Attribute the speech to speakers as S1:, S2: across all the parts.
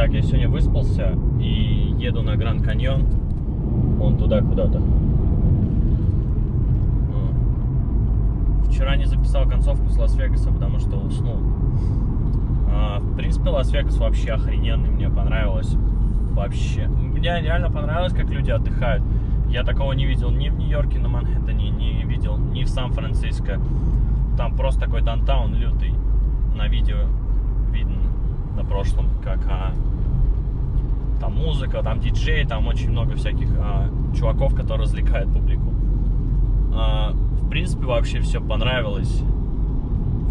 S1: Так, я сегодня выспался и еду на Гранд Каньон. Вон туда куда-то. Вчера не записал концовку с Лас-Вегаса, потому что уснул. А, в принципе, Лас-Вегас вообще охрененный, мне понравилось. Вообще. Мне реально понравилось, как люди отдыхают. Я такого не видел ни в Нью-Йорке, на Манхэттене, не видел ни в Сан-Франциско. Там просто такой downtown лютый. На видео на прошлом, как а, там музыка, там диджей, там очень много всяких а, чуваков, которые развлекают публику. А, в принципе, вообще все понравилось.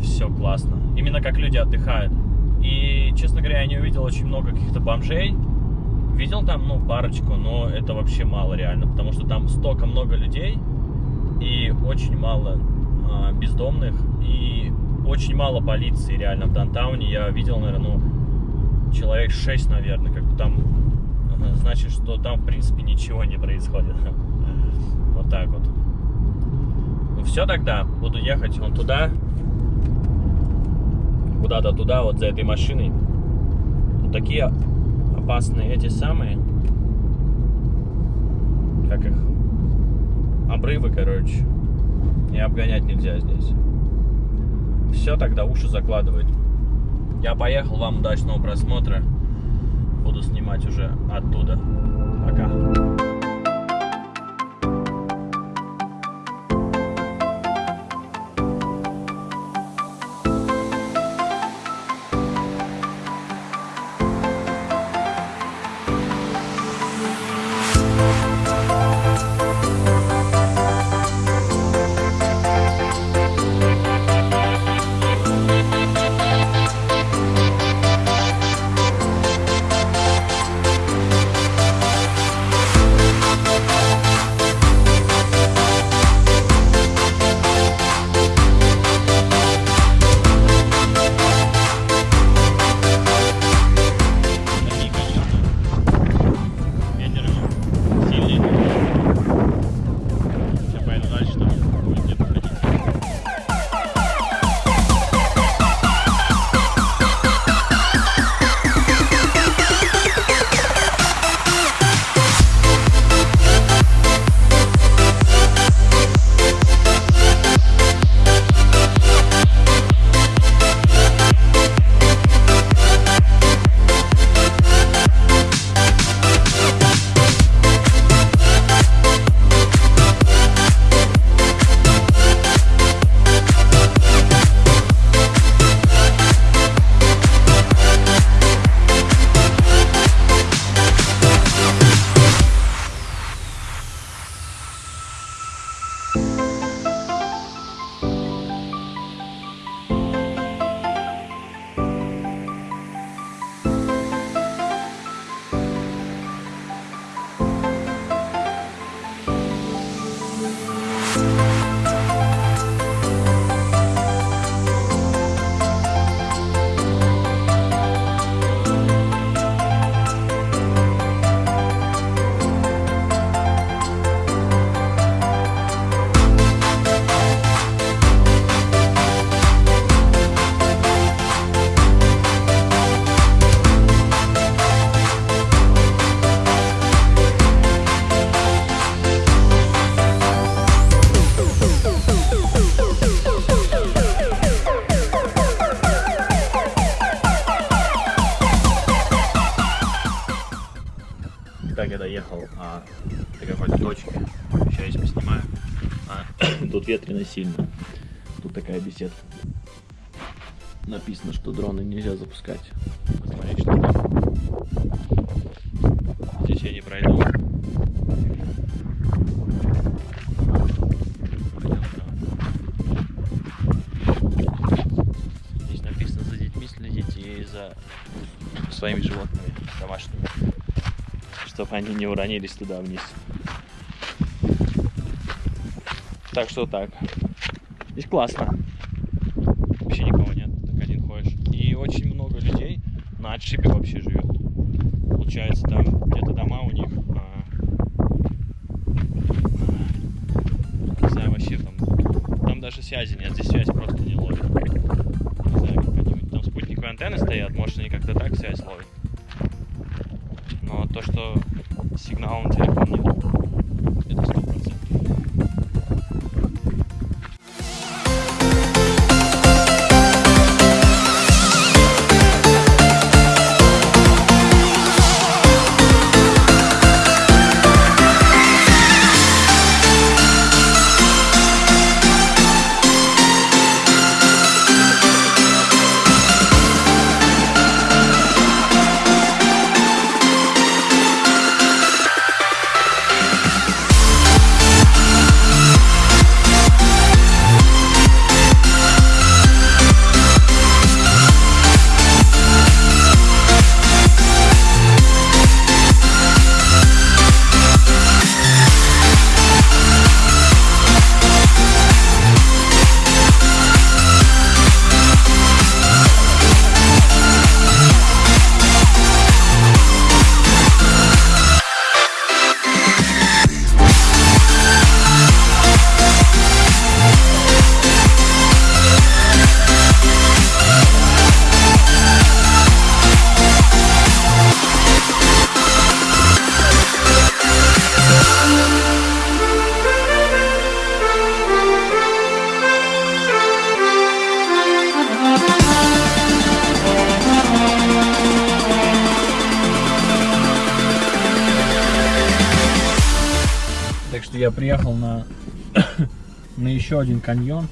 S1: Все классно. Именно как люди отдыхают. И, честно говоря, я не увидел очень много каких-то бомжей. Видел там, ну, парочку, но это вообще мало реально, потому что там столько много людей и очень мало а, бездомных и очень мало полиции реально в Дантауне. Я видел, наверное, ну, человек 6, наверное, как там, значит, что там, в принципе, ничего не происходит. Вот так вот. Ну все тогда, буду ехать вон туда, куда-то туда, вот за этой машиной. Вот такие опасные эти самые, как их, обрывы, короче. И обгонять нельзя здесь. Все, тогда уши закладывать. Я поехал, вам удачного просмотра. Буду снимать уже оттуда. Пока. Доехал а, до какой-то точки. Сейчас я поснимаю. А, тут ветрено сильно. Тут такая беседка. Написано, что дроны нельзя запускать. Посмотри, что чтобы они не уронились туда вниз. Так что так. Здесь классно. Вообще никого нет, так один ходишь. И очень много людей на отшибе вообще живет. Получается, там где-то дома у них. а, не знаю, вообще там. Там даже связи нет, здесь связь просто не ловит. Не знаю, как они. Там спутниковые антенны стоят, может они как-то так связь ловят. Но то, что сигнала на телефон нет, я приехал на, на еще один каньон.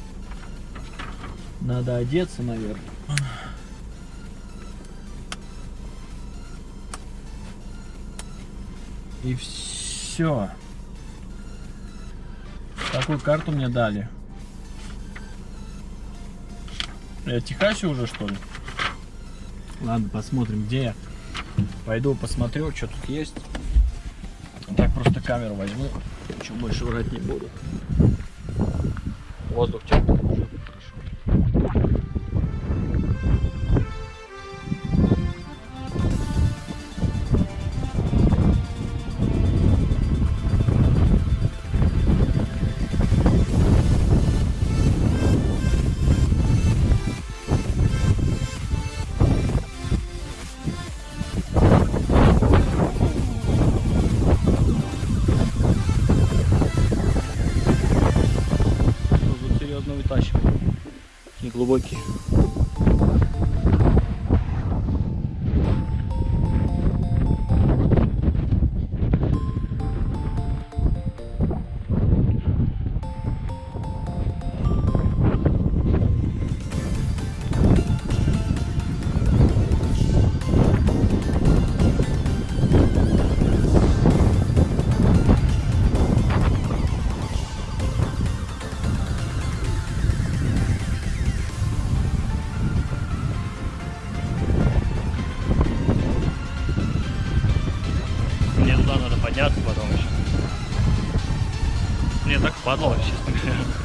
S1: Надо одеться, наверное. И все. Такую карту мне дали. Я Техасе уже, что ли? Ладно, посмотрим, где я. Пойду посмотрю, что тут есть. Так просто камеру возьму. Ничего больше врать не буду. Воздух теплый. глубокий. Падало, честно говоря.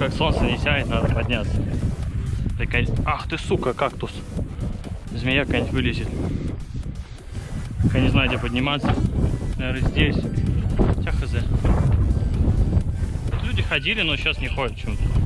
S1: Как солнце не сядет, надо подняться. Такая... Ах ты, сука, кактус. Змея какая-нибудь вылезет. Я не знаю, где подниматься. Наверное, здесь. Хотя хз. Люди ходили, но сейчас не ходят почему-то.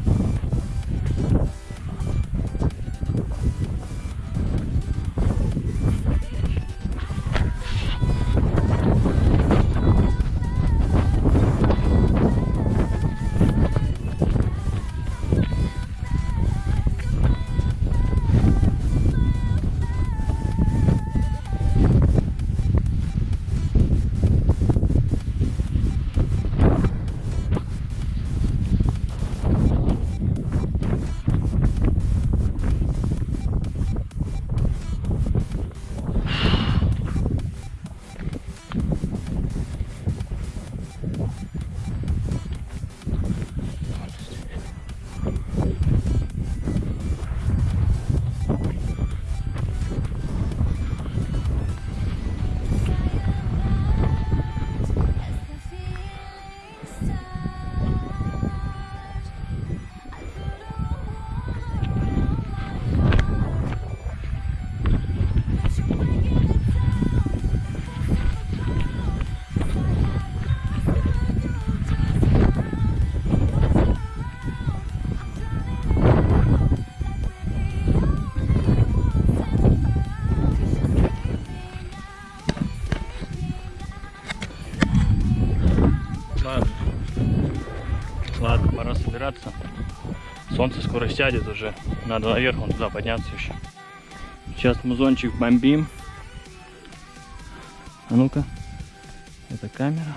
S1: Собираться. Солнце скоро сядет уже. Надо наверх вон туда подняться еще. Сейчас музончик бомбим. А ну-ка. Это камера.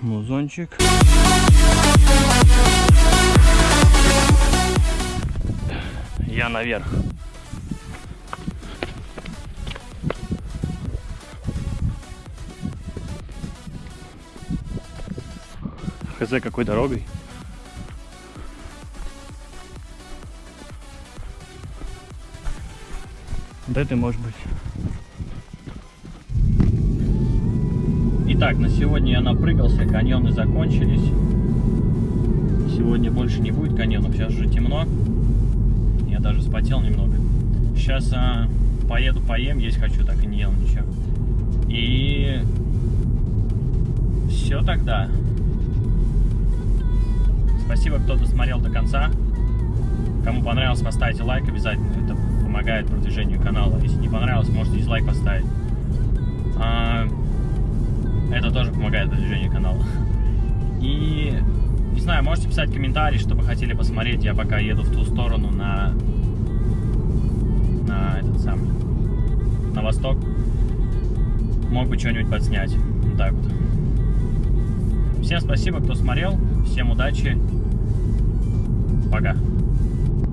S1: Музончик. Я наверх. Хз какой дорогой. Вот это может быть. Итак, на сегодня я напрыгался, каньоны закончились. Сегодня больше не будет каньонов, сейчас уже темно. Я даже спотел немного. Сейчас а, поеду поем, есть хочу, так и не ел ничего. И все тогда. Спасибо, кто досмотрел до конца. Кому понравилось, поставьте лайк обязательно. Это помогает продвижению канала. Если не понравилось, можете дизлайк поставить. А, это тоже помогает продвижению канала. И, не знаю, можете писать комментарии, что вы хотели посмотреть. Я пока еду в ту сторону на, на этот самый, на восток. Мог бы что-нибудь подснять. Вот так вот. Всем спасибо, кто смотрел. Всем удачи. Пока.